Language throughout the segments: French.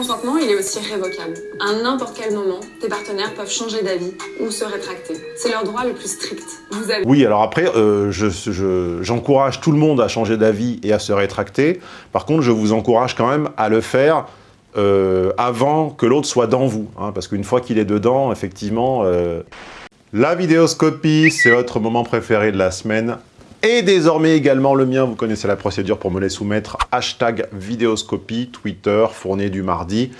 consentement, il est aussi révocable. À n'importe quel moment, tes partenaires peuvent changer d'avis ou se rétracter. C'est leur droit le plus strict. Vous avez... Oui, alors après, euh, j'encourage je, tout le monde à changer d'avis et à se rétracter. Par contre, je vous encourage quand même à le faire euh, avant que l'autre soit dans vous. Hein, parce qu'une fois qu'il est dedans, effectivement... Euh, la vidéoscopie, c'est votre moment préféré de la semaine. Et désormais également le mien, vous connaissez la procédure pour me les soumettre. Hashtag vidéoscopie, Twitter, fournier du mardi.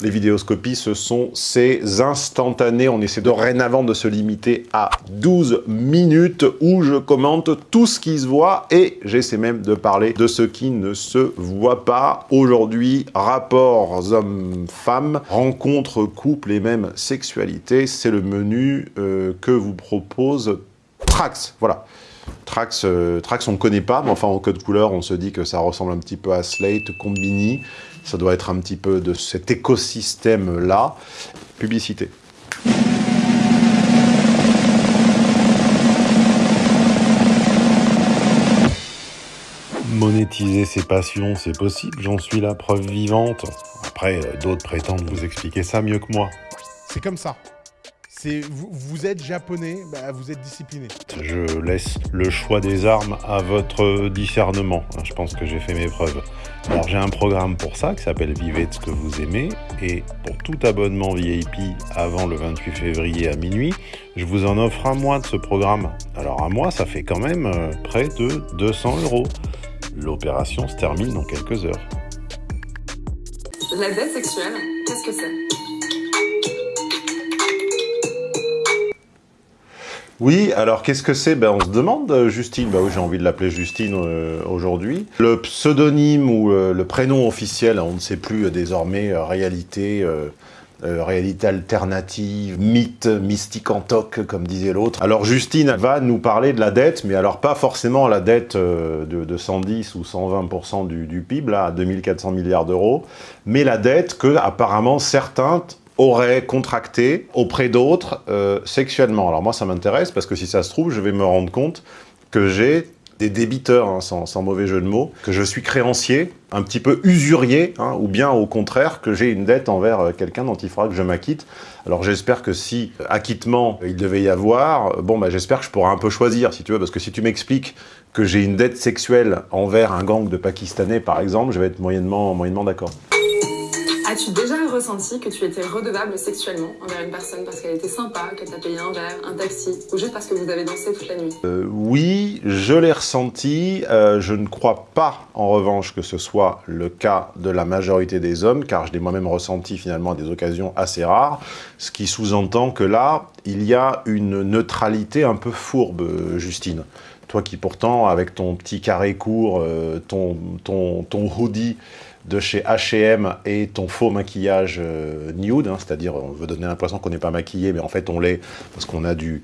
Les vidéoscopies, ce sont ces instantanés. On essaie dorénavant de se limiter à 12 minutes où je commente tout ce qui se voit et j'essaie même de parler de ce qui ne se voit pas. Aujourd'hui, rapports hommes-femmes, rencontres, couples et même sexualité, c'est le menu euh, que vous propose Trax. Voilà. Trax, euh, Trax on ne connaît pas, mais enfin en code couleur, on se dit que ça ressemble un petit peu à Slate, Combini. Ça doit être un petit peu de cet écosystème-là. Publicité. Monétiser ses passions, c'est possible, j'en suis la preuve vivante. Après, euh, d'autres prétendent vous expliquer ça mieux que moi. C'est comme ça vous, êtes japonais, bah, vous êtes discipliné. Je laisse le choix des armes à votre discernement. Je pense que j'ai fait mes preuves. Alors j'ai un programme pour ça qui s'appelle Vivez ce que vous aimez et pour tout abonnement VIP avant le 28 février à minuit, je vous en offre un mois de ce programme. Alors un mois, ça fait quand même euh, près de 200 euros. L'opération se termine dans quelques heures. La dette sexuelle, qu'est-ce que c'est? Oui, alors qu'est-ce que c'est? Ben, On se demande, euh, Justine, ben oui, j'ai envie de l'appeler Justine euh, aujourd'hui. Le pseudonyme ou euh, le prénom officiel, on ne sait plus désormais, réalité, réalité alternative, mythe, mystique en toc, comme disait l'autre. Alors Justine va nous parler de la dette, mais alors pas forcément la dette de, 110 ou 120% du, du PIB, là, à 2400 milliards d'euros, mais la dette que apparemment certains aurait contracté auprès d'autres euh, sexuellement. Alors moi, ça m'intéresse parce que si ça se trouve, je vais me rendre compte que j'ai des débiteurs, hein, sans, mauvais jeu de mots, que je suis créancier, un petit peu usurier, hein, ou bien au contraire que j'ai une dette envers euh, quelqu'un dont il faudra que je m'acquitte. Alors j'espère que si acquittement il devait y avoir, bon bah j'espère que je pourrai un peu choisir, si tu veux, parce que si tu m'expliques que j'ai une dette sexuelle envers un gang de Pakistanais, par exemple, je vais être moyennement, moyennement d'accord. As-tu déjà ressenti que tu étais redevable sexuellement envers une personne parce qu'elle était sympa, qu'elle t'a payé un verre, un taxi, ou juste parce que vous avez dansé toute la nuit? Euh, Oui, je l'ai ressenti. Euh, je ne crois pas, en revanche, que ce soit le cas de la majorité des hommes, car je l'ai moi-même ressenti finalement à des occasions assez rares, ce qui sous-entend que là, il y a une neutralité un peu fourbe, Justine. Toi qui pourtant, avec ton petit carré court, euh, ton, ton, ton hoodie, de chez H&M et ton faux maquillage euh, nude, hein, c'est-à-dire on veut donner l'impression qu'on n'est pas maquillé, mais en fait on l'est parce qu'on a du,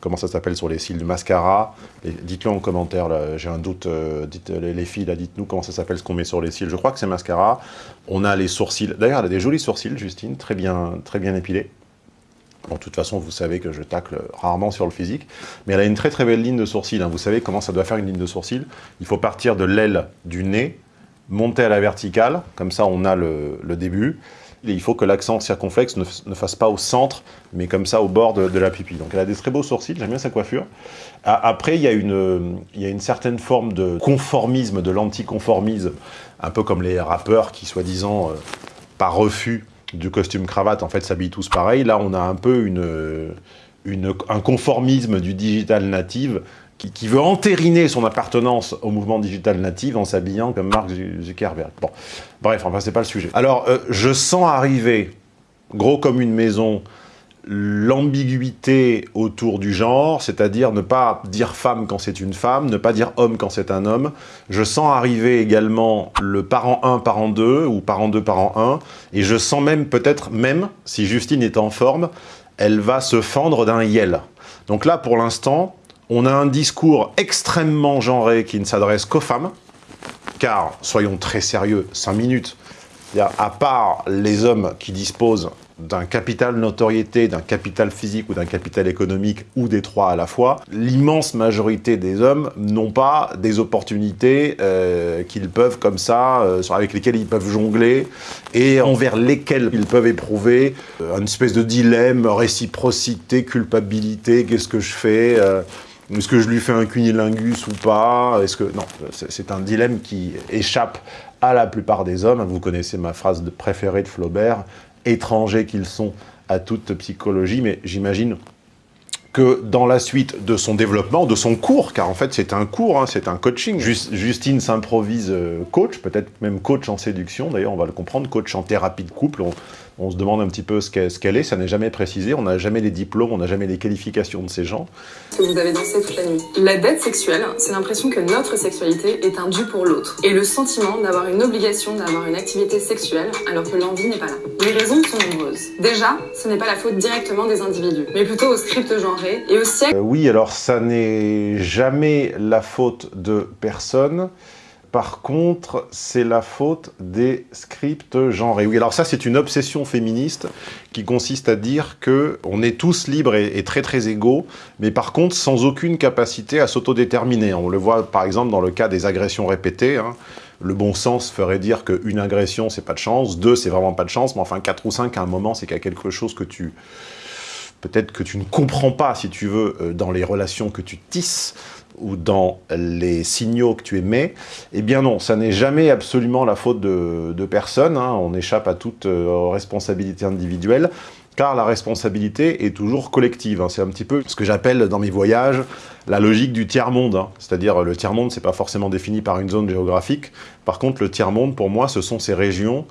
comment ça s'appelle sur les cils, du mascara. Dites-le en commentaire, j'ai un doute, euh, dites, les, filles, dites-nous comment ça s'appelle ce qu'on met sur les cils. Je crois que c'est mascara. On a les sourcils, d'ailleurs elle a des jolis sourcils, Justine, très bien, très bien épilés. Bon, de toute façon, vous savez que je tacle rarement sur le physique, mais elle a une très très belle ligne de sourcils. Hein. Vous savez comment ça doit faire une ligne de sourcils Il faut partir de l'aile du nez, monter à la verticale, comme ça on a le, début. Il faut que l'accent circonflexe ne, fasse pas au centre, mais comme ça au bord de, la pupille. Donc elle a des très beaux sourcils, j'aime bien sa coiffure. Après, il y, a une, il y a une certaine forme de conformisme, de l'anticonformisme, un peu comme les rappeurs qui, soi-disant, euh, par refus du costume cravate, en fait, s'habillent tous pareil. Là, on a un peu une, une, un conformisme du digital native qui, veut entériner son appartenance au mouvement digital natif en s'habillant comme Mark Zuckerberg. Bon, bref, enfin, c'est pas le sujet. Alors, euh, je sens arriver, gros comme une maison, l'ambiguïté autour du genre, c'est-à-dire ne pas dire femme quand c'est une femme, ne pas dire homme quand c'est un homme. Je sens arriver également le parent 1, parent 2, ou parent 2, parent 1, et je sens même, peut-être même, si Justine est en forme, elle va se fendre d'un yel. Donc là, pour l'instant, on a un discours extrêmement genré qui ne s'adresse qu'aux femmes, car, soyons très sérieux, 5 minutes, À part les hommes qui disposent d'un capital notoriété, d'un capital physique ou d'un capital économique, ou des trois à la fois, l'immense majorité des hommes n'ont pas des opportunités euh, qu'ils peuvent comme ça, euh, avec lesquelles ils peuvent jongler, et envers lesquelles ils peuvent éprouver euh, une espèce de dilemme, réciprocité, culpabilité, qu'est-ce que je fais est-ce que je lui fais un cunilingus ou pas? Est-ce que non, c'est un dilemme qui échappe à la plupart des hommes. Vous connaissez ma phrase de préférée de Flaubert étrangers qu'ils sont à toute psychologie, mais j'imagine que dans la suite de son développement, de son cours, car en fait c'est un cours, hein, c'est un coaching. Justine s'improvise euh, coach, peut-être même coach en séduction, d'ailleurs on va le comprendre, coach en thérapie de couple, se demande un petit peu ce qu'elle est, ça n'est jamais précisé, on n'a jamais les diplômes, on n'a jamais les qualifications de ces gens. Que vous avez dansé toute la nuit. La dette sexuelle, c'est l'impression que notre sexualité est un dû pour l'autre, et le sentiment d'avoir une obligation d'avoir une activité sexuelle alors que l'envie n'est pas là. Les raisons sont nombreuses. Déjà, ce n'est pas la faute directement des individus, mais plutôt au script genré et au siècle... Euh, oui, alors ça n'est jamais la faute de personne, par contre, c'est la faute des scripts genrés. Oui, alors ça, c'est une obsession féministe qui consiste à dire que on est tous libres et, très très égaux, mais par contre sans aucune capacité à s'autodéterminer. On le voit par exemple dans le cas des agressions répétées. Hein. Le bon sens ferait dire qu'une agression, c'est pas de chance, deux, c'est vraiment pas de chance, mais enfin quatre ou cinq, à un moment, c'est qu'il y a quelque chose que tu peut-être que tu ne comprends pas, si tu veux, euh, dans les relations que tu tisses, ou dans les signaux que tu émets, eh bien non, ça n'est jamais absolument la faute de, personne, hein. on échappe à toute euh, responsabilité individuelle, car la responsabilité est toujours collective. Hein. C'est un petit peu ce que j'appelle dans mes voyages la logique du tiers-monde. Hein. C'est-à-dire le tiers-monde, c'est pas forcément défini par une zone géographique. Par contre, le tiers-monde, pour moi, ce sont ces régions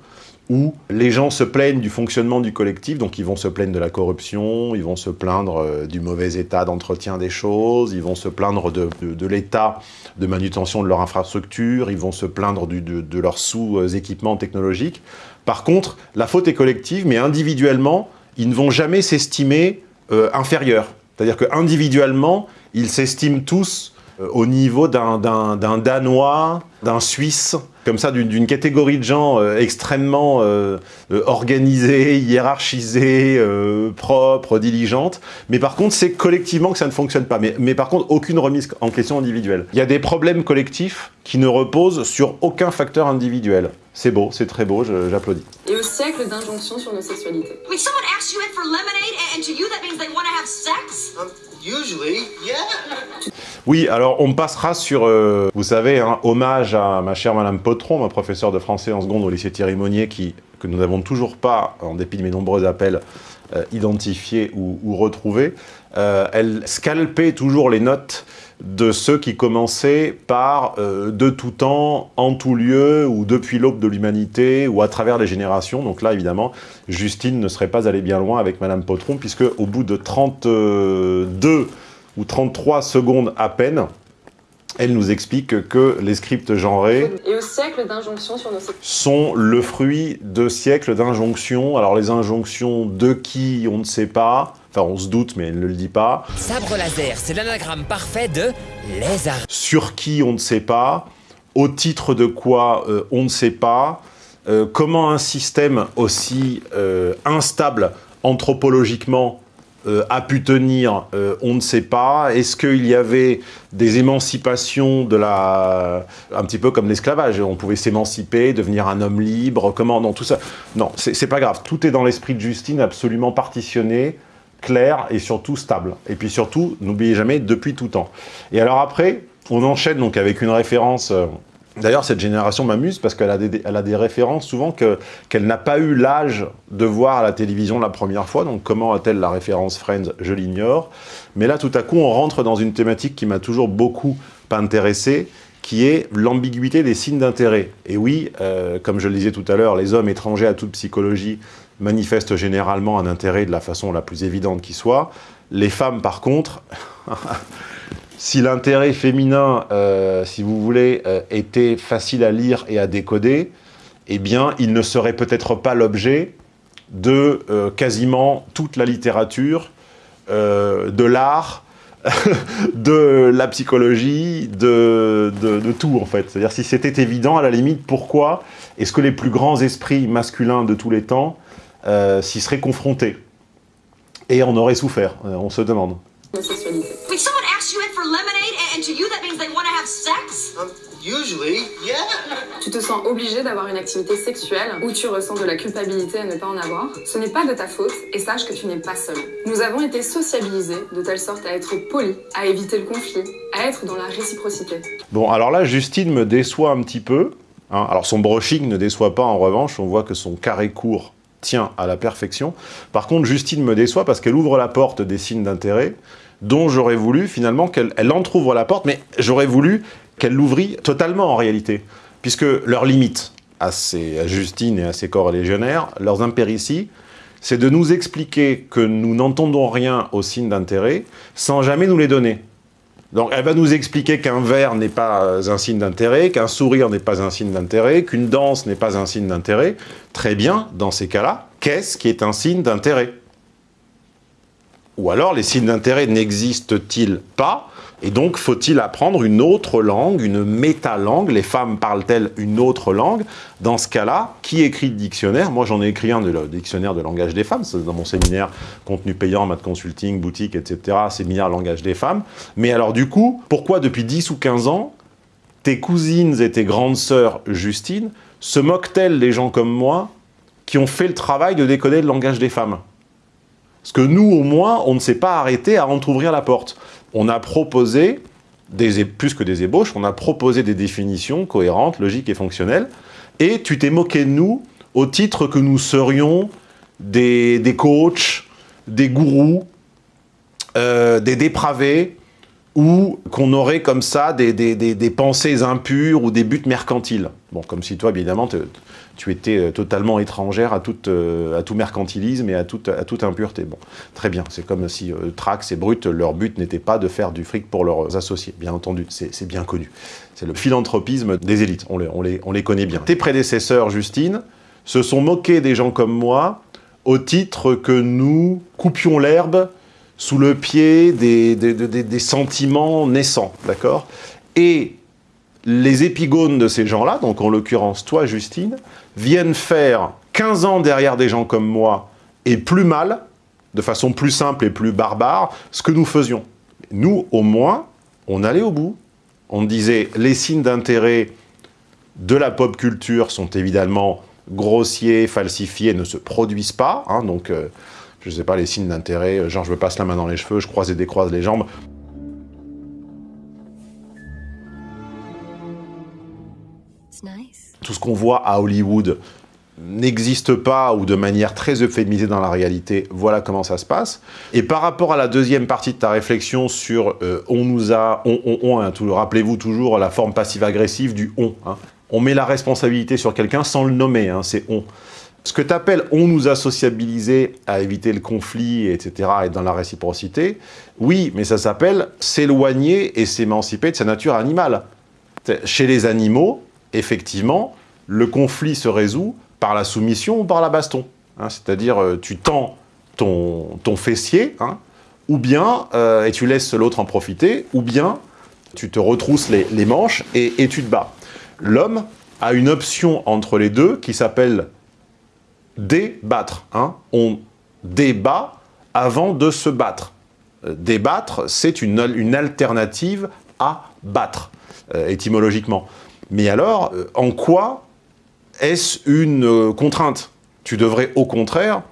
où les gens se plaignent du fonctionnement du collectif, donc ils vont se plaindre de la corruption, ils vont se plaindre euh, du mauvais état d'entretien des choses, ils vont se plaindre de, l'état de manutention de leur infrastructure, ils vont se plaindre de, leurs sous-équipements technologiques. Par contre, la faute est collective, mais individuellement, ils ne vont jamais s'estimer euh, inférieurs. C'est-à-dire qu'individuellement, ils s'estiment tous au niveau d'un Danois, d'un Suisse, comme ça, d'une catégorie de gens euh, extrêmement euh, organisés, hiérarchisés, propres, diligentes. Mais par contre, c'est collectivement que ça ne fonctionne pas. Mais, mais, par contre, aucune remise en question individuelle. Il y a des problèmes collectifs qui ne reposent sur aucun facteur individuel. C'est beau, c'est très beau, j'applaudis. Et au siècle d'injonctions sur nos sexualités. Wait, someone asked you in for lemonade and to you that means they want to have sex? Um, usually, yeah. Oui, alors on passera sur, euh, vous savez, un hein, hommage à ma chère Madame Potron, ma professeure de français en seconde au lycée Thierry Monnier, qui, que nous n'avons toujours pas, en dépit de mes nombreux appels, euh, identifié ou, ou retrouvé. Euh, elle scalpait toujours les notes de ceux qui commençaient par euh, de tout temps, en tout lieu, ou depuis l'aube de l'humanité, ou à travers les générations. Donc là, évidemment, Justine ne serait pas allée bien loin avec Madame Potron, puisque au bout de 32 ou 33 secondes à peine, elle nous explique que les scripts genrés et au siècle d'injonctions sur nos sont le fruit de siècles d'injonctions. Alors les injonctions de qui, on ne sait pas. Enfin, on se doute, mais elle ne le dit pas. Sabre laser, c'est l'anagramme parfait de lézard. Sur qui, on ne sait pas. Au titre de quoi, euh, on ne sait pas. Euh, comment un système aussi euh, instable anthropologiquement euh, a pu tenir, euh, on ne sait pas. Est-ce qu'il y avait des émancipations de la... un petit peu comme l'esclavage, on pouvait s'émanciper, devenir un homme libre, comment, non, tout ça. Non, c'est pas grave, tout est dans l'esprit de Justine, absolument partitionné, clair et surtout stable. Et puis surtout, n'oubliez jamais, depuis tout temps. Et alors après, on enchaîne donc avec une référence... Euh, D'ailleurs, cette génération m'amuse parce qu'elle a, des références souvent qu'elle n'a pas eu l'âge de voir à la télévision la première fois. Donc comment a-t-elle la référence Friends? Je l'ignore. Mais là, tout à coup, on rentre dans une thématique qui m'a toujours beaucoup intéressé, qui est l'ambiguïté des signes d'intérêt. Et oui, euh, comme je le disais tout à l'heure, les hommes étrangers à toute psychologie manifestent généralement un intérêt de la façon la plus évidente qui soit. Les femmes, par contre... Si l'intérêt féminin, euh, si vous voulez, euh, était facile à lire et à décoder, eh bien, il ne serait peut-être pas l'objet de euh, quasiment toute la littérature, de l'art, de la psychologie, de, de, de tout en fait. C'est-à-dire si c'était évident, à la limite, pourquoi est-ce que les plus grands esprits masculins de tous les temps euh, s'y seraient confrontés Et on aurait souffert, euh, on se demande. La sexualité. Wait, someone asked you in for lemonade, and, and to you that means they want to have sex? Usually, yeah. Tu te sens obligé d'avoir une activité sexuelle ou tu ressens de la culpabilité à ne pas en avoir. Ce n'est pas de ta faute et sache que tu n'es pas seul. Nous avons été sociabilisés de telle sorte à être polis, à éviter le conflit, à être dans la réciprocité. Bon, alors là, Justine me déçoit un petit peu. hein. Alors son brushing ne déçoit pas en revanche, on voit que son carré court tient à la perfection. Par contre, Justine me déçoit parce qu'elle ouvre la porte des signes d'intérêt dont j'aurais voulu finalement qu'elle elle entrouvre la porte, mais j'aurais voulu qu'elle l'ouvrit totalement en réalité. Puisque leurs limites à, ces, à Justine et à ses corps légionnaires, leurs impérities, c'est de nous expliquer que nous n'entendons rien aux signes d'intérêt sans jamais nous les donner. Donc elle va nous expliquer qu'un verre n'est pas un signe d'intérêt, qu'un sourire n'est pas un signe d'intérêt, qu'une danse n'est pas un signe d'intérêt. Très bien, dans ces cas-là, qu'est-ce qui est un signe d'intérêt? Ou alors les signes d'intérêt n'existent-ils pas et donc, faut-il apprendre une autre langue, une méta-langue? Les femmes parlent-elles une autre langue? Dans ce cas-là, qui écrit le dictionnaire? Moi, j'en ai écrit un, de le dictionnaire de langage des femmes. C'est dans mon séminaire contenu payant, maths consulting, boutique, etc. Séminaire langage des femmes. Mais alors, du coup, pourquoi depuis 10 ou 15 ans, tes cousines et tes grandes sœurs, Justine, se moquent-elles des gens comme moi qui ont fait le travail de décoder le langage des femmes? Parce que nous, au moins, on ne s'est pas arrêté à entrouvrir la porte on a proposé, plus que des ébauches, on a proposé des définitions cohérentes, logiques et fonctionnelles, et tu t'es moqué de nous au titre que nous serions des, des coachs, des gourous, euh, des dépravés, ou qu'on aurait comme ça des, des, des, pensées impures ou des buts mercantiles. Bon, comme si toi, évidemment, tu étais totalement étrangère euh, à tout mercantilisme et à toute, impureté. Bon, très bien, c'est comme si euh, Trax et Brut, leur but n'était pas de faire du fric pour leurs associés, bien entendu, c'est bien connu. C'est le philanthropisme des élites, on les, on, les, on les connaît bien. Tes prédécesseurs, Justine, se sont moqués des gens comme moi au titre que nous coupions l'herbe sous le pied des, des sentiments naissants, d'accord? Et les épigones de ces gens-là, donc en l'occurrence toi, Justine, viennent faire 15 ans derrière des gens comme moi, et plus mal, de façon plus simple et plus barbare, ce que nous faisions. Nous, au moins, on allait au bout. On disait, les signes d'intérêt de la pop culture sont évidemment grossiers, falsifiés, ne se produisent pas, hein, donc... Euh, je sais pas, les signes d'intérêt, genre je me passe la main dans les cheveux, je croise et décroise les jambes. Tout ce qu'on voit à Hollywood n'existe pas ou de manière très euphémisée dans la réalité, voilà comment ça se passe. Et par rapport à la deuxième partie de ta réflexion sur euh, on nous a, on, on, on hein, rappelez-vous toujours la forme passive-agressive du on. Hein. On met la responsabilité sur quelqu'un sans le nommer, hein, c'est on. Ce que tu appelles « on nous a sociabilisés à éviter le conflit, etc. » et dans la réciprocité, oui, mais ça s'appelle s'éloigner et s'émanciper de sa nature animale. Chez les animaux, effectivement, le conflit se résout par la soumission ou par la baston. Hein, C'est-à-dire, tu tends ton, ton fessier, hein, ou bien, euh, et tu laisses l'autre en profiter, ou bien tu te retrousses les, les manches et, tu te bats. L'homme a une option entre les deux qui s'appelle débattre. Hein. On débat avant de se battre. Euh, débattre, c'est une, une, alternative à battre, euh, étymologiquement. Mais alors, euh, en quoi est-ce une euh, contrainte? Tu devrais au contraire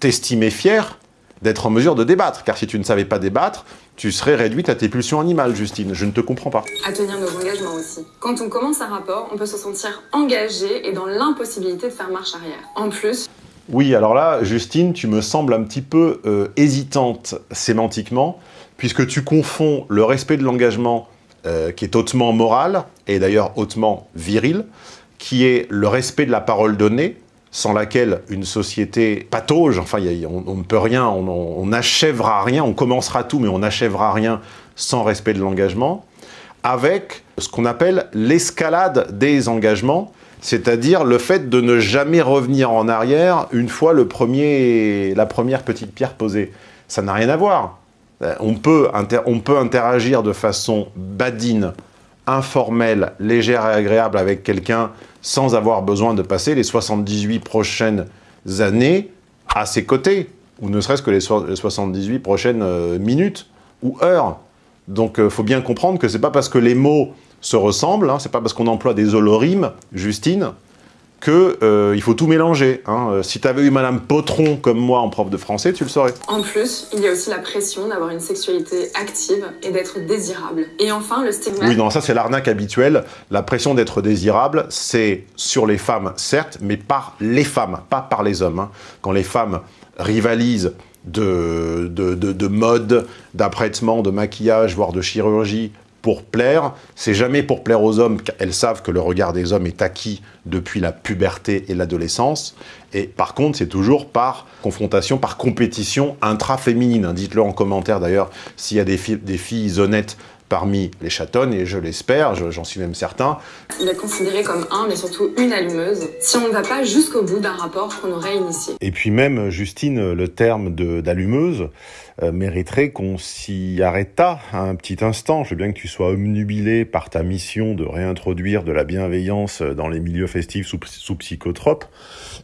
t'estimer fier d'être en mesure de débattre, car si tu ne savais pas débattre, tu serais réduite à tes pulsions animales, Justine. Je ne te comprends pas. À tenir nos engagements aussi. Quand on commence un rapport, on peut se sentir engagé et dans l'impossibilité de faire marche arrière. En plus... Oui, alors là, Justine, tu me sembles un petit peu euh, hésitante sémantiquement, puisque tu confonds le respect de l'engagement, euh, qui est hautement moral, et d'ailleurs hautement viril, qui est le respect de la parole donnée, sans laquelle une société patauge, enfin, on, ne peut rien, on n'achèvera rien, on commencera tout, mais on n'achèvera rien sans respect de l'engagement, avec ce qu'on appelle l'escalade des engagements, c'est-à-dire le fait de ne jamais revenir en arrière une fois le premier, la première petite pierre posée. Ça n'a rien à voir. Euh, on, peut on peut interagir de façon badine, informelle, légère et agréable avec quelqu'un sans avoir besoin de passer les 78 prochaines années à ses côtés, ou ne serait-ce que les 78 prochaines euh, minutes ou heures. Donc il faut bien comprendre que c'est pas parce que les mots se ressemblent, hein, c'est pas parce qu'on emploie des holorimes, Justine, qu'il euh, faut tout mélanger. Hein. Euh, si tu avais eu Madame Potron comme moi en prof de français, tu le saurais. En plus, il y a aussi la pression d'avoir une sexualité active et d'être désirable. Et enfin, le stigma... Oui, non, ça c'est l'arnaque habituelle. La pression d'être désirable, c'est sur les femmes, certes, mais par les femmes, pas par les hommes. Hein. Quand les femmes rivalisent de, de, de, de mode, d'apprêtement, de maquillage, voire de chirurgie pour plaire, c'est jamais pour plaire aux hommes, elles savent que le regard des hommes est acquis depuis la puberté et l'adolescence, et par contre, c'est toujours par confrontation, par compétition intra-féminine. Dites-le en commentaire d'ailleurs s'il y a des, des filles honnêtes parmi les chatonnes, et je l'espère, j'en suis même certain. Il est considéré comme un, mais surtout une allumeuse, si on ne va pas jusqu'au bout d'un rapport qu'on aurait initié. Et puis même, Justine, le terme d'allumeuse euh, mériterait qu'on s'y arrêtât un petit instant. Je veux bien que tu sois omnubilé par ta mission de réintroduire de la bienveillance dans les milieux festifs sous, sous psychotropes,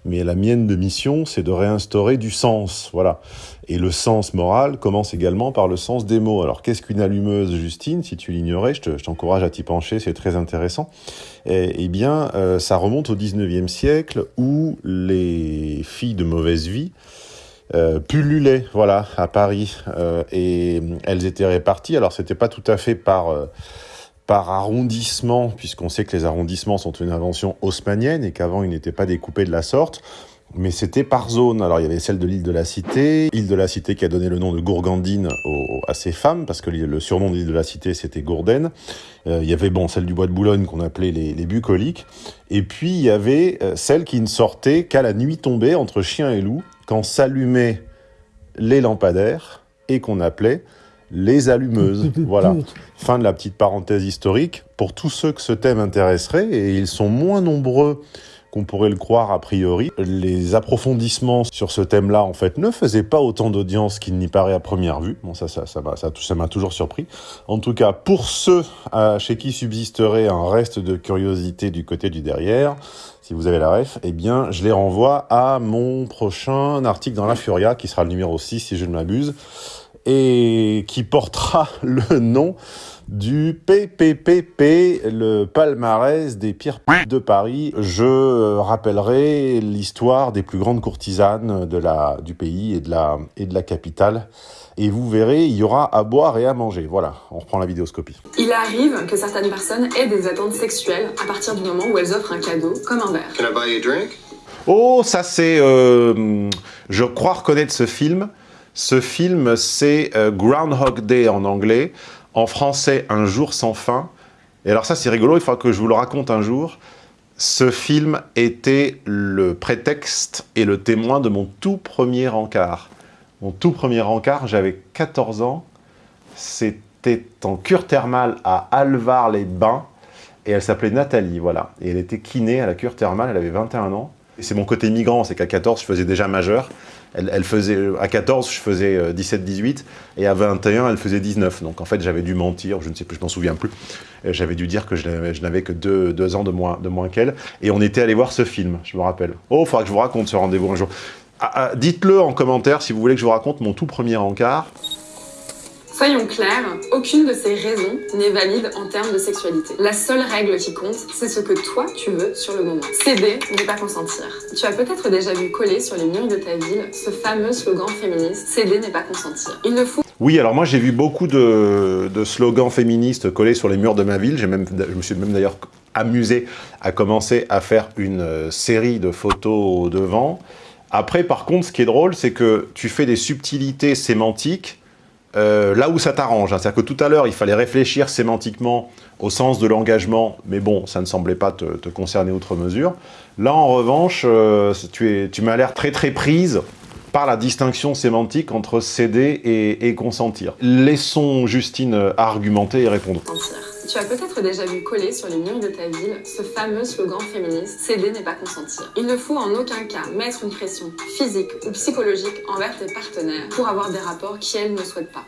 mais la mienne de mission, c'est de réinstaurer du sens, voilà. Et le sens moral commence également par le sens des mots. Alors, qu'est-ce qu'une allumeuse, Justine Si tu l'ignorais, je t'encourage à t'y pencher, c'est très intéressant. Eh, bien, euh, ça remonte au 19e siècle où les filles de mauvaise vie euh, pullulaient, voilà, à Paris. Euh, et elles étaient réparties. Alors, c'était pas tout à fait par... Par arrondissement, puisqu'on sait que les arrondissements sont une invention haussmannienne et qu'avant ils n'étaient pas découpés de la sorte mais c'était par zone. Alors il y avait celle de l'île de la Cité, île de la Cité qui a donné le nom de Gourgandine à ces femmes, parce que le surnom de l'île de la Cité c'était Gourdaine. Euh, il y avait bon celle du bois de Boulogne qu'on appelait les, les, bucoliques, et puis il y avait euh, celle qui ne sortait qu'à la nuit tombée entre chien et loup, quand s'allumaient les lampadaires et qu'on appelait les allumeuses. voilà. Fin de la petite parenthèse historique. Pour tous ceux que ce thème intéresserait, et ils sont moins nombreux qu'on pourrait le croire a priori. Les approfondissements sur ce thème-là, en fait, ne faisaient pas autant d'audience qu'il n'y paraît à première vue. Bon, ça, ça, ça m'a ça, ça toujours surpris. En tout cas, pour ceux euh, chez qui subsisterait un reste de curiosité du côté du derrière, si vous avez la ref, eh bien, je les renvoie à mon prochain article dans La Furia, qui sera le numéro 6, si je ne m'abuse, et qui portera le nom du PPPP, le palmarès des pires de Paris. Je rappellerai l'histoire des plus grandes courtisanes de la, du pays et de, la, et de la capitale. Et vous verrez, il y aura à boire et à manger. Voilà, on reprend la vidéoscopie. Il arrive que certaines personnes aient des attentes sexuelles à partir du moment où elles offrent un cadeau, comme un verre. Can I buy you a drink? Oh, ça c'est... Euh, je crois reconnaître ce film. Ce film, c'est euh, Groundhog Day en anglais en français Un jour sans fin. Et alors ça c'est rigolo, il faudra que je vous le raconte un jour. Ce film était le prétexte et le témoin de mon tout premier encart. Mon tout premier encart, j'avais 14 ans. C'était en cure thermale à Alvar-les-Bains. Et elle s'appelait Nathalie, voilà. Et elle était kiné à la cure thermale, elle avait 21 ans. Et c'est mon côté migrant, c'est qu'à 14, je faisais déjà majeur elle, faisait, à 14, je faisais 17-18, euh, et à 21, elle faisait 19. Donc en fait, j'avais dû mentir, je ne sais plus, je m'en souviens plus. J'avais dû dire que je n'avais que deux, ans de moins, de moins qu'elle. Et on était allé voir ce film, je me rappelle. Oh, il faudra que je vous raconte ce rendez-vous un jour. Ah, ah, dites-le en commentaire si vous voulez que je vous raconte mon tout premier encart. Soyons clairs, aucune de ces raisons n'est valide en termes de sexualité. La seule règle qui compte, c'est ce que toi tu veux sur le moment. Céder n'est pas consentir. Tu as peut-être déjà vu coller sur les murs de ta ville ce fameux slogan féministe « Céder n'est pas consentir ». Il ne faut oui, alors moi j'ai vu beaucoup de, slogans féministes collés sur les murs de ma ville. Même, je me suis même d'ailleurs amusé à commencer à faire une euh, série de photos devant. Après, par contre, ce qui est drôle, c'est que tu fais des subtilités sémantiques euh, là où ça t'arrange. Hein. C'est-à-dire que tout à l'heure, il fallait réfléchir sémantiquement au sens de l'engagement, mais bon, ça ne semblait pas te, concerner outre mesure. Là, en revanche, euh, tu, tu m'as l'air très très prise par la distinction sémantique entre céder et, consentir. Laissons Justine argumenter et répondre. Tu as peut-être déjà vu coller sur les murs de ta ville ce fameux slogan féministe « Céder n'est pas consentir ». Il ne faut en aucun cas mettre une pression physique ou psychologique envers tes partenaires pour avoir des rapports qu'elles ne souhaitent pas.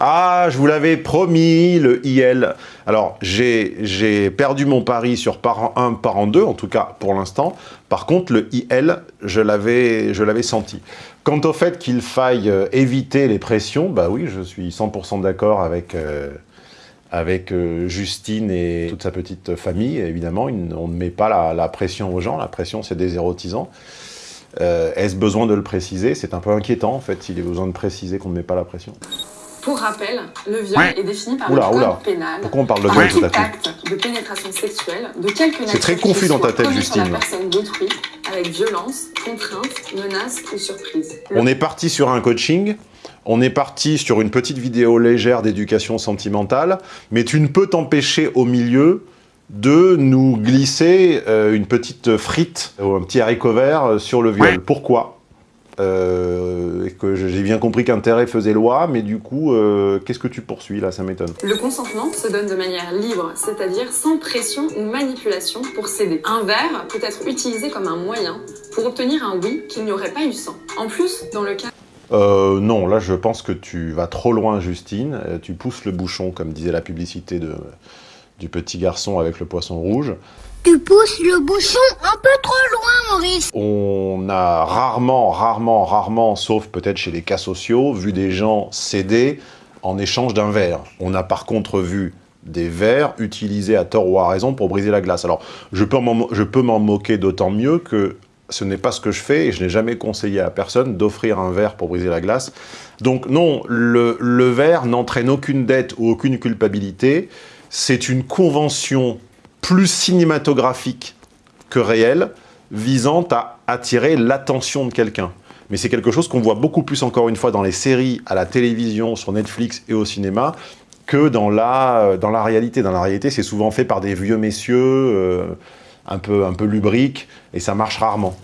Ah, je vous l'avais promis, le IL. Alors, j'ai perdu mon pari sur parent 1, parent 2, en tout cas pour l'instant. Par contre, le IL, je l'avais senti. Quant au fait qu'il faille euh, éviter les pressions, bah oui, je suis 100% d'accord avec, euh, avec euh, Justine et toute sa petite famille, évidemment. On ne met pas la, la pression aux gens, la pression c'est des érotisants. Est-ce besoin de le préciser? C'est un peu inquiétant en fait, s'il est besoin de préciser qu'on ne met pas la pression. Pour rappel, le viol est défini par oula, le code oula. pénal. Pourquoi on parle de viol tout à acte de pénétration sexuelle de quelque nature très confus dans ta tête, sur Justine. la personne d'autrui avec violence, contrainte, menace ou surprise. Le On est parti sur un coaching, on est parti sur une petite vidéo légère d'éducation sentimentale, mais tu ne peux t'empêcher au milieu de nous glisser euh, une petite frite ou un petit haricot vert euh, sur le viol. Pourquoi? Euh, et que j'ai bien compris qu'intérêt faisait loi, mais du coup, euh, qu'est-ce que tu poursuis là? Ça m'étonne. Le consentement se donne de manière libre, c'est-à-dire sans pression ou manipulation pour céder. Un verre peut être utilisé comme un moyen pour obtenir un oui qu'il n'y aurait pas eu sans. En plus, dans le cas Euh, non, là je pense que tu vas trop loin, Justine. Euh, Tu pousses le bouchon, comme disait la publicité de, du petit garçon avec le poisson rouge. Tu pousses le bouchon un peu trop loin, Maurice. On a rarement, rarement, rarement, sauf peut-être chez les cas sociaux, vu des gens céder en échange d'un verre. On a par contre vu des verres utilisés à tort ou à raison pour briser la glace. Alors, je peux m'en je peux m'en moquer d'autant mieux que ce n'est pas ce que je fais et je n'ai jamais conseillé à personne d'offrir un verre pour briser la glace. Donc non, le, verre n'entraîne aucune dette ou aucune culpabilité. C'est une convention plus cinématographique que réelle visant à attirer l'attention de quelqu'un. Mais c'est quelque chose qu'on voit beaucoup plus, encore une fois, dans les séries, à la télévision, sur Netflix et au cinéma, que dans la, dans la réalité. Dans la réalité, c'est souvent fait par des vieux messieurs, euh, un, peu, un peu lubriques, et ça marche rarement.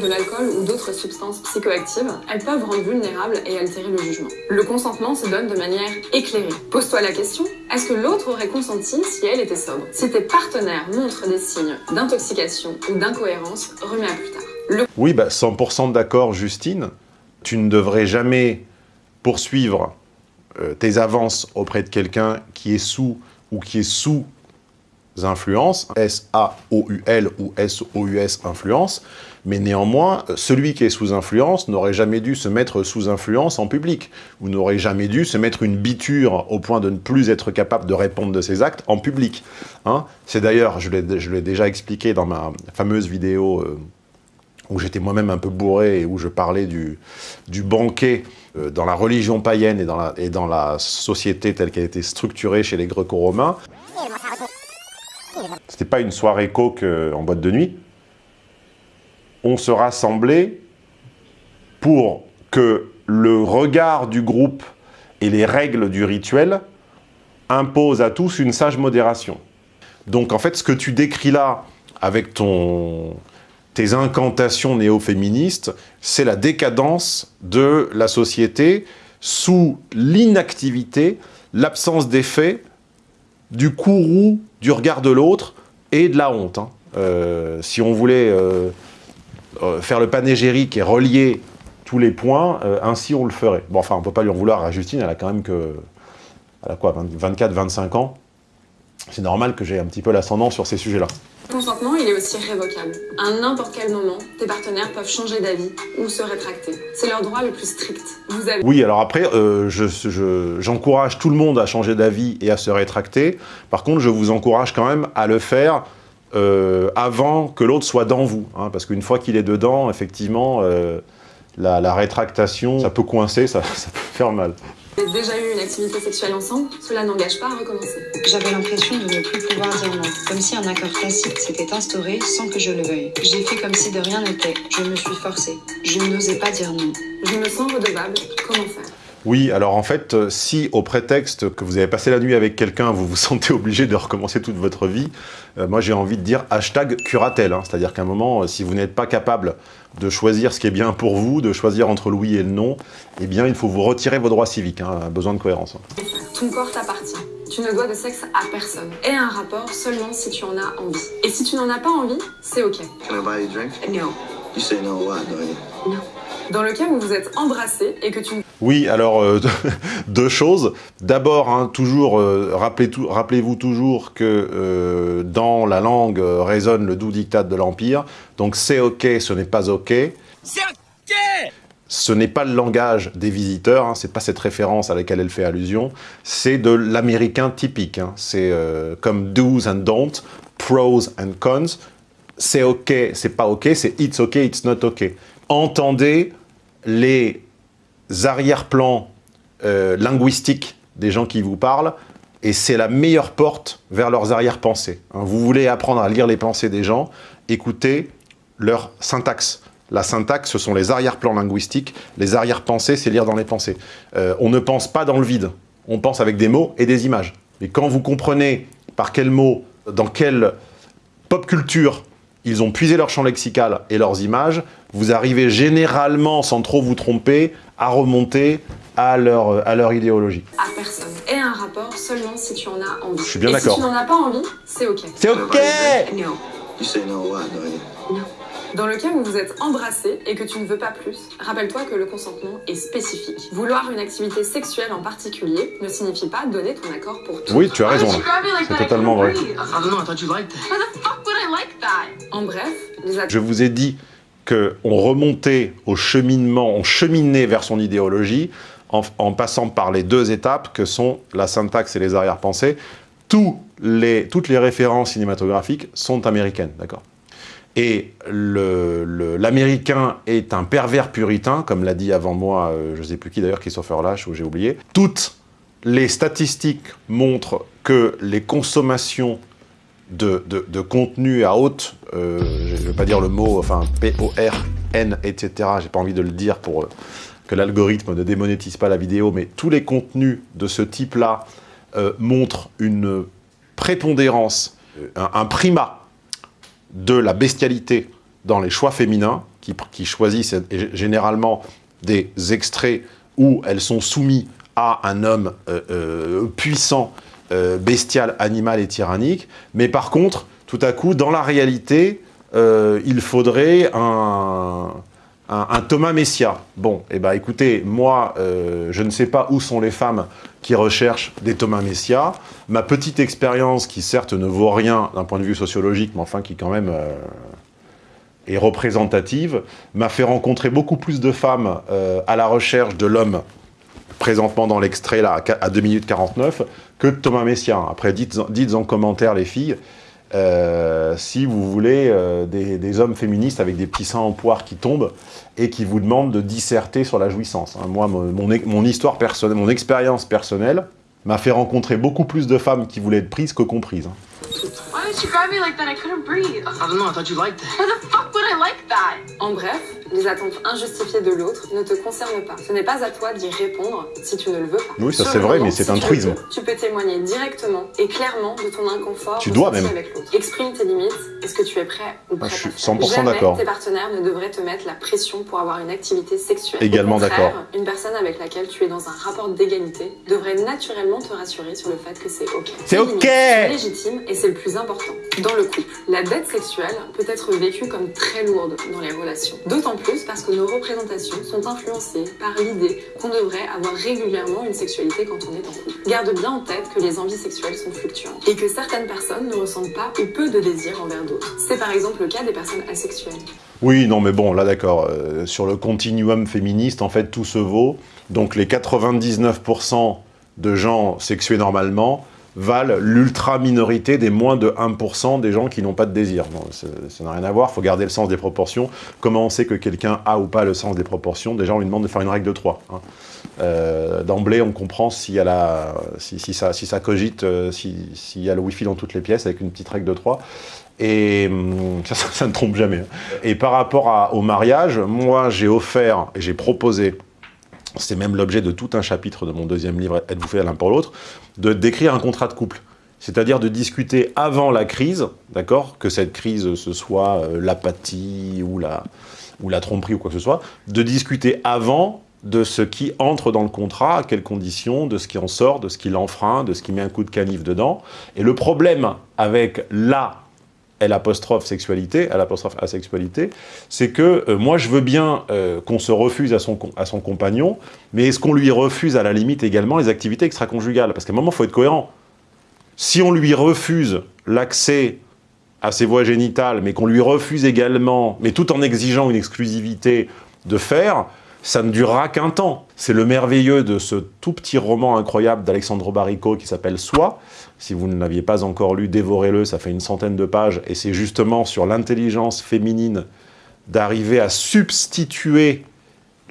de l'alcool ou d'autres substances psychoactives, elles peuvent rendre vulnérables et altérer le jugement. Le consentement se donne de manière éclairée. Pose-toi la question, est-ce que l'autre aurait consenti si elle était sobre? Si tes partenaires montrent des signes d'intoxication ou d'incohérence, remets à plus tard. Le Oui, bah, 100% d'accord, Justine. Tu ne devrais jamais poursuivre euh, tes avances auprès de quelqu'un qui est sous ou qui est sous influence, S-A-O-U-L ou S-O-U-S influence, mais néanmoins, celui qui est sous influence n'aurait jamais dû se mettre sous influence en public, ou n'aurait jamais dû se mettre une biture au point de ne plus être capable de répondre de ses actes en public. Hein C'est d'ailleurs, je l'ai déjà expliqué dans ma fameuse vidéo euh, où j'étais moi-même un peu bourré et où je parlais du, du banquet euh, dans la religion païenne et dans la, et dans la société telle qu'elle été structurée chez les Greco-Romains. C'était pas une soirée coke euh, en boîte de nuit. On se rassemblait pour que le regard du groupe et les règles du rituel imposent à tous une sage modération. Donc en fait, ce que tu décris là, avec ton, tes incantations néo-féministes, c'est la décadence de la société sous l'inactivité, l'absence d'effet, du courroux du regard de l'autre et de la honte. hein. Euh, si on voulait euh, euh, faire le panégyrique et relier tous les points, ainsi on le ferait. Bon, enfin, on peut pas lui en vouloir à Justine, elle a quand même que... Elle a quoi, 24, 25 ans C'est normal que j'ai un petit peu l'ascendant sur ces sujets-là. Consentement, il est aussi révocable. À n'importe quel moment, tes partenaires peuvent changer d'avis ou se rétracter. C'est leur droit le plus strict. Vous avez Oui, alors après, euh, je- je- j'encourage tout le monde à changer d'avis et à se rétracter. Par contre, je vous encourage quand même à le faire euh, avant que l'autre soit dans vous. hein, parce qu'une fois qu'il est dedans, effectivement, euh, la, rétractation, ça peut coincer, ça peut faire mal. Déjà eu une activité sexuelle ensemble, cela n'engage pas à recommencer. J'avais l'impression de ne plus pouvoir dire non, comme si un accord tacite s'était instauré sans que je le veuille. J'ai fait comme si de rien n'était, je me suis forcée. Je n'osais pas dire non. Je me sens redevable, comment faire? Oui, alors en fait, euh, si au prétexte que vous avez passé la nuit avec quelqu'un, vous vous sentez obligé de recommencer toute votre vie, euh, moi j'ai envie de dire hashtag curatelle. hein. C'est-à-dire qu'à un moment, euh, si vous n'êtes pas capable de choisir ce qui est bien pour vous, de choisir entre le oui et le non, eh bien il faut vous retirer vos droits civiques. hein, besoin de cohérence. hein. Ton corps t'appartient. Tu ne dois de sexe à personne. Et un rapport seulement si tu en as envie. Et si tu n'en as pas envie, c'est ok. Can I buy you a drink? No. You say no a lot, don't you? Dans le cas où vous êtes embrassé et que tu Oui, alors, euh, deux choses. D'abord, hein, toujours, euh, rappelez rappelez-vous toujours que euh, dans la langue euh, résonne le doux diktat de l'Empire. Donc, c'est OK, ce n'est pas OK. C'est ok Ce n'est pas le langage des visiteurs, hein, c'est pas cette référence à laquelle elle fait allusion, c'est de l'américain typique. hein. C'est euh, comme do's and don'ts, pros and cons. C'est OK, c'est pas OK, c'est it's OK, it's not OK. Entendez les arrière-plans euh, linguistiques des gens qui vous parlent, et c'est la meilleure porte vers leurs arrière-pensées. hein. Vous voulez apprendre à lire les pensées des gens, écoutez leur syntaxe. La syntaxe, ce sont les arrière-plans linguistiques. Les arrière-pensées, c'est lire dans les pensées. Euh, on ne pense pas dans le vide. On pense avec des mots et des images. Mais quand vous comprenez par quels mots, dans quelle pop culture ils ont puisé leur champ lexical et leurs images, vous arrivez généralement, sans trop vous tromper, à remonter à leur, à leur idéologie. à personne. Et un rapport seulement si tu en as envie. Je suis bien d'accord. si tu n'en as pas envie, c'est ok. C'est OK No. You say no you? Dans le cas où vous êtes embrassé et que tu ne veux pas plus, rappelle-toi que le consentement est spécifique. Vouloir une activité sexuelle en particulier ne signifie pas donner ton accord pour tout. Oui, tu as raison. Like C'est totalement vrai. I don't know, I thought you liked it. Why the fuck would I like that? En bref, Je vous ai dit qu'on remontait au cheminement, on cheminait vers son idéologie en, passant par les deux étapes que sont la syntaxe et les arrière-pensées. Toutes les références cinématographiques sont américaines, d'accord? Et l'américain est un pervers puritain, comme l'a dit avant moi, euh, je ne sais plus qui d'ailleurs, Christopher Lash, ou j'ai oublié. Toutes les statistiques montrent que les consommations de, de, contenu à haute, euh, je ne vais pas dire le mot, enfin P-O-R-N, etc., j'ai pas envie de le dire pour euh, que l'algorithme ne démonétise pas la vidéo, mais tous les contenus de ce type-là euh, montrent une prépondérance, un, un primat de la bestialité dans les choix féminins, qui, qui choisissent généralement des extraits où elles sont soumises à un homme puissant, euh, bestial, animal et tyrannique. Mais par contre, tout à coup, dans la réalité, euh, il faudrait un, Thomas Messia. Bon, eh ben, écoutez, moi, euh, je ne sais pas où sont les femmes qui recherchent des Thomas Messia. Ma petite expérience, qui certes ne vaut rien d'un point de vue sociologique, mais enfin qui quand même euh, est représentative, m'a fait rencontrer beaucoup plus de femmes à la recherche de l'homme présentement dans l'extrait là, à qua- à 2 minutes 49, que de Thomas Messia. Après, dites, dites en commentaire, les filles, euh, si vous voulez euh, des, des hommes féministes avec des petits seins en poire qui tombent et qui vous demandent de disserter sur la jouissance. hein. Moi, mon, mon, mon histoire personnelle, mon expérience personnelle m'a fait rencontrer beaucoup plus de femmes qui voulaient être prises que comprises. hein. Why did you grab me like that? I couldn't breathe. I don't know, I thought you liked it. The fuck would I like that? En bref, les attentes injustifiées de l'autre ne te concernent pas. Ce n'est pas à toi d'y répondre si tu ne le veux pas. Oui, ça c'est vrai, mais c'est si un truisme. Tu peux témoigner directement et clairement de ton inconfort Tu dois même. avec l'autre. Exprime tes limites. Est-ce que tu es prêt ou Ah, prête je suis à faire 100% Jamais d'accord. tes partenaires ne devraient te mettre la pression pour avoir une activité sexuelle. Également d'accord. Une personne avec laquelle tu es dans un rapport d'égalité devrait naturellement te rassurer sur le fait que c'est ok. C'est ok limites sont légitimes et c'est le plus important. Dans le couple, la dette sexuelle peut être vécue comme très lourde dans les relations. D'autant plus parce que nos représentations sont influencées par l'idée qu'on devrait avoir régulièrement une sexualité quand on est en couple. Garde bien en tête que les envies sexuelles sont fluctuantes et que certaines personnes ne ressentent pas ou peu de désir envers d'autres. C'est par exemple le cas des personnes asexuelles. Oui, non, mais bon, là d'accord. euh, sur le continuum féministe, en fait, tout se vaut. Donc les 99% de gens sexués normalement valent l'ultra-minorité des moins de 1% des gens qui n'ont pas de désir. Ça n'a rien à voir, il faut garder le sens des proportions. Comment on sait que quelqu'un a ou pas le sens des proportions? Déjà, on lui demande de faire une règle de 3. hein. Euh, D'emblée, on comprend si, si, si ça, si cogite, euh, si- s'il y a le wifi dans toutes les pièces avec une petite règle de 3. Et hum, ça, ne trompe jamais. hein. Et par rapport au mariage, moi j'ai offert et j'ai proposé, c'est même l'objet de tout un chapitre de mon deuxième livre, Êtes-vous fait l'un pour l'autre, de d'écrire un contrat de couple. C'est-à-dire de discuter avant la crise, d'accord Que cette crise, ce soit euh, l'apathie ou la, ou la tromperie ou quoi que ce soit, de discuter avant de ce qui entre dans le contrat, à quelles conditions, de ce qui en sort, de ce qui l'enfreint, de ce qui met un coup de canif dedans. Et le problème avec la L apostrophe sexualité, asexualité, c'est que euh, moi je veux bien euh, qu'on se refuse à son, à son compagnon, mais est-ce qu'on lui refuse à la limite également les activités extra-conjugales? Parce qu'à un moment, il faut être cohérent. Si on lui refuse l'accès à ses voies génitales, mais qu'on lui refuse également, mais tout en exigeant une exclusivité de faire, ça ne durera qu'un temps. C'est le merveilleux de ce tout petit roman incroyable d'Alexandre Barrico qui s'appelle « Soi ». Si vous ne l'aviez pas encore lu, dévorez-le, ça fait une centaine de pages, et c'est justement sur l'intelligence féminine d'arriver à substituer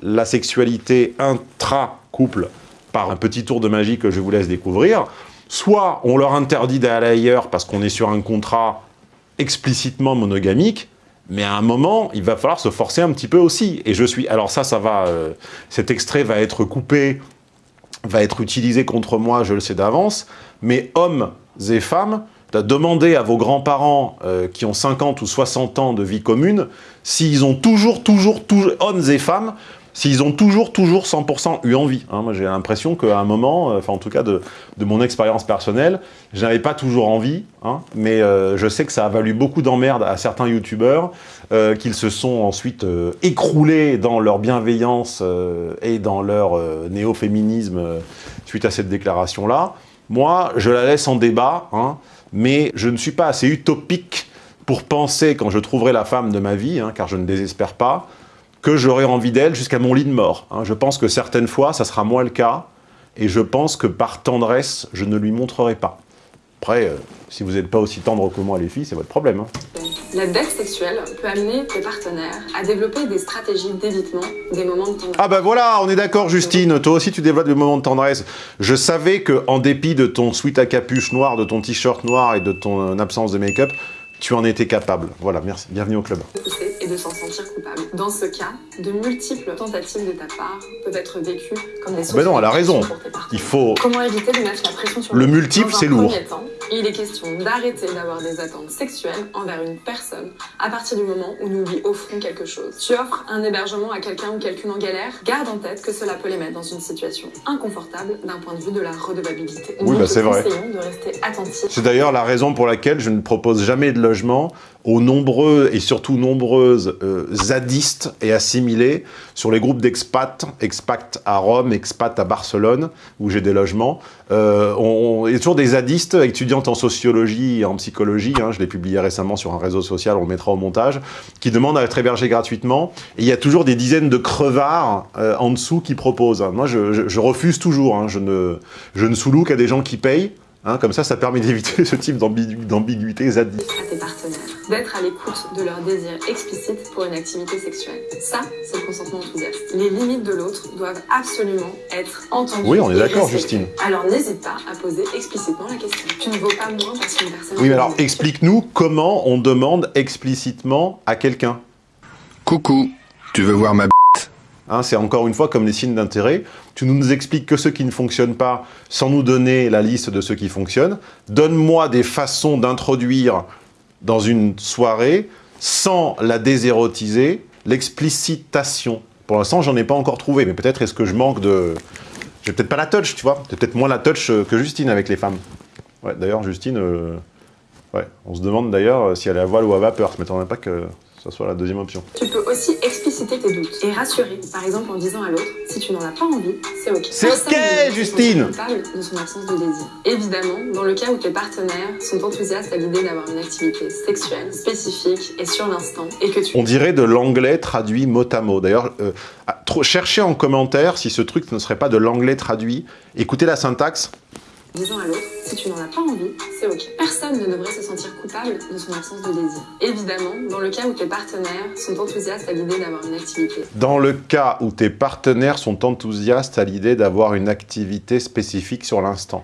la sexualité intra-couple par un petit tour de magie que je vous laisse découvrir. Soit on leur interdit d'aller ailleurs parce qu'on est sur un contrat explicitement monogamique, mais à un moment, il va falloir se forcer un petit peu aussi. Et je suis... Alors ça, ça va... Euh, cet extrait va être coupé, va être utilisé contre moi, je le sais d'avance, mais hommes et femmes, demandez à vos grands-parents euh, qui ont 50 ou 60 ans de vie commune, s'ils ont toujours, toujours, toujours, hommes et femmes, s'ils ont toujours, toujours 100% eu envie. Hein. Moi, j'ai l'impression qu'à un moment, euh, enfin en tout cas de, mon expérience personnelle, je n'avais pas toujours envie, hein, mais euh, je sais que ça a valu beaucoup d'emmerdes à certains youtubeurs, euh, qu'ils se sont ensuite écroulés dans leur bienveillance et dans leur néo-féminisme suite à cette déclaration-là. Moi, je la laisse en débat, hein, mais je ne suis pas assez utopique pour penser, quand je trouverai la femme de ma vie, car je ne désespère pas, que j'aurai envie d'elle jusqu'à mon lit de mort. Hein. Je pense que certaines fois, ça sera moins le cas, et je pense que par tendresse, je ne lui montrerai pas. Après, euh, si vous n'êtes pas aussi tendre que moi les filles, c'est votre problème. Hein. La dette sexuelle peut amener tes partenaires à développer des stratégies d'évitement des moments de tendresse. Ah bah voilà, on est d'accord Justine, toi aussi tu développes des moments de tendresse. Je savais que en dépit de ton sweat à capuche noir, de ton t-shirt noir et de ton absence de make-up, tu en étais capable. Voilà, merci. Bienvenue au club. Et de s'en sentir coupable. Dans ce cas, de multiples tentatives de ta part peuvent être vécues comme des sources Mais non, elle a raison. Il faut... Comment éviter de mettre la pression sur le multiple, c'est lourd. Temps, il est question d'arrêter d'avoir des attentes sexuelles envers une personne à partir du moment où nous lui offrons quelque chose. Tu offres un hébergement à quelqu'un ou quelqu'une en galère, garde en tête que cela peut les mettre dans une situation inconfortable d'un point de vue de la redevabilité. Oui, bah c'est vrai. de rester attentif. C'est d'ailleurs la raison pour laquelle je ne propose jamais de logement aux nombreux et surtout nombreuses euh, zadistes et assimilés sur les groupes d'expats, expat à Rome, expat à Barcelone, où j'ai des logements. Euh, on, il y a toujours des zadistes, en sociologie et en psychologie, hein, je l'ai publié récemment sur un réseau social, on le mettra au montage, qui demandent à être hébergés gratuitement. Et il y a toujours des dizaines de crevards euh, en dessous qui proposent. Moi, je, refuse toujours, hein, je ne, je ne sous qu'à des gens qui payent. Hein, comme ça, ça permet d'éviter ce type d'ambiguïté zadiste. D'être à l'écoute de leurs désirs explicites pour une activité sexuelle. Ça, c'est le consentement enthousiaste. Les limites de l'autre doivent absolument être entendues. Oui, on est d'accord, Justine. Alors n'hésite pas à poser explicitement la question. Tu ne vaux pas moins parce qu'une personne... Oui, mais alors explique-nous comment on demande explicitement à quelqu'un. Coucou, tu veux voir ma Hein, c'est encore une fois comme les signes d'intérêt. Tu ne nous expliques que ce qui ne fonctionne pas sans nous donner la liste de ce qui fonctionne. Donne-moi des façons d'introduire dans une soirée sans la désérotiser, l'explicitation. Pour l'instant, j'en ai pas encore trouvé, mais peut-être est-ce que je manque de... J'ai peut-être pas la touch, tu vois. peut-être moins la touch euh, que Justine avec les femmes. Ouais, d'ailleurs, Justine, euh, ouais, on se demande d'ailleurs euh, si elle est à voile ou à vapeur. Ça m'étonnerait pas que ça soit la deuxième option. Tu peux aussi expliciter tes doutes et rassurer, par exemple en disant à l'autre, si tu n'en as pas envie, c'est ok. C'est ok, Justine de son absence de désir. Évidemment, dans le cas où tes partenaires sont enthousiastes à l'idée d'avoir une activité sexuelle spécifique et sur l'instant, et que tu... On dirait de l'anglais traduit mot à mot. D'ailleurs, euh, cherchez en commentaire si ce truc ne serait pas de l'anglais traduit. Écoutez la syntaxe. Disons à l'autre, si tu n'en as pas envie, c'est ok. Personne ne devrait se sentir coupable de son absence de désir. Évidemment, dans le cas où tes partenaires sont enthousiastes à l'idée d'avoir une activité. Dans le cas où tes partenaires sont enthousiastes à l'idée d'avoir une activité spécifique sur l'instant.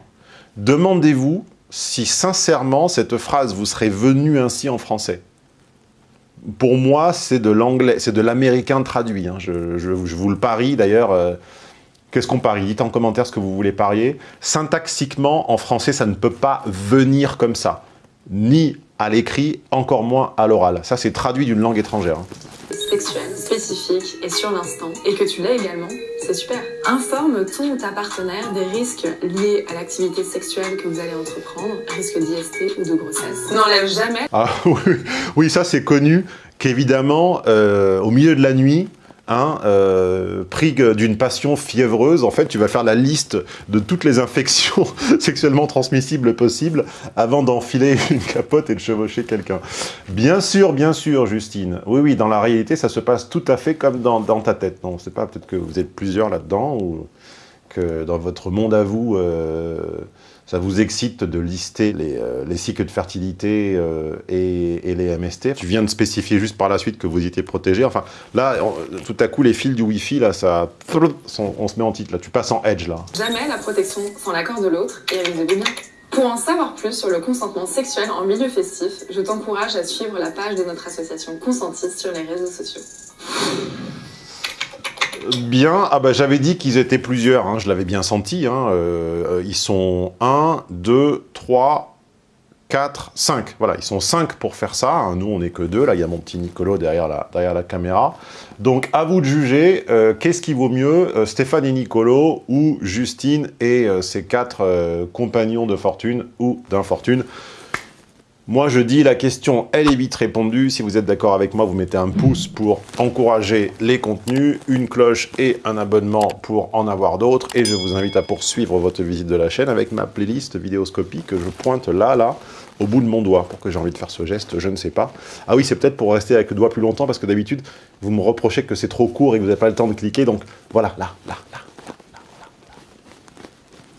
Demandez-vous si sincèrement cette phrase vous serait venue ainsi en français. Pour moi, c'est de l'anglais, c'est de l'américain traduit. Hein. Je, je, vous le parie d'ailleurs. Euh, Qu'est-ce qu'on parie Dites en commentaire ce que vous voulez parier. Syntaxiquement, en français, ça ne peut pas venir comme ça. Ni à l'écrit, encore moins à l'oral. Ça, c'est traduit d'une langue étrangère. Hein. sexuelle, spécifique et sur l'instant, et que tu l'es également, c'est super. Informe ton ou ta partenaire des risques liés à l'activité sexuelle que vous allez entreprendre, risque d'IST ou de grossesse. N'enlève jamais Ah oui, oui ça c'est connu qu'évidemment, euh, au milieu de la nuit, hein, euh, d'une passion fiévreuse, en fait, tu vas faire la liste de toutes les infections sexuellement transmissibles possibles avant d'enfiler une capote et de chevaucher quelqu'un. Bien sûr, bien sûr, Justine. Oui, oui, dans la réalité, ça se passe tout à fait comme dans, dans ta tête. Non, c'est pas peut-être que vous êtes plusieurs là-dedans ou que dans votre monde à vous, euh, ça vous excite de lister les, euh, les cycles de fertilité euh, et, les MST. Tu viens de spécifier juste par la suite que vous étiez protégé. Enfin, là, tout à coup, les fils du Wi-Fi, là, ça, on, se met en titre. Là, tu passes en edge, là. Jamais la protection sans l'accord de l'autre et bien. Pour en savoir plus sur le consentement sexuel en milieu festif, je t'encourage à suivre la page de notre association Consentis sur les réseaux sociaux. Bien, ah bah j'avais dit qu'ils étaient plusieurs, hein, je l'avais bien senti. Hein, euh, ils sont 1, 2, 3, 4, 5. Voilà, ils sont 5 pour faire ça. Hein. Nous, on n'est que deux. Là, il y a mon petit Nicolo derrière la, derrière la caméra. Donc, à vous de juger, euh, qu'est-ce qui vaut mieux, euh, Stéphane et Nicolo ou Justine et euh, ses quatre euh, compagnons de fortune ou d'infortune? Moi, je dis, la question, elle est vite répondue. Si vous êtes d'accord avec moi, vous mettez un pouce pour encourager les contenus, une cloche et un abonnement pour en avoir d'autres. Et je vous invite à poursuivre votre visite de la chaîne avec ma playlist vidéoscopie que je pointe là, là, au bout de mon doigt. Pourquoi j'ai envie de faire ce geste, je ne sais pas. Ah oui, c'est peut-être pour rester avec le doigt plus longtemps, parce que d'habitude, vous me reprochez que c'est trop court et que vous n'avez pas le temps de cliquer. Donc, voilà, là, là, là.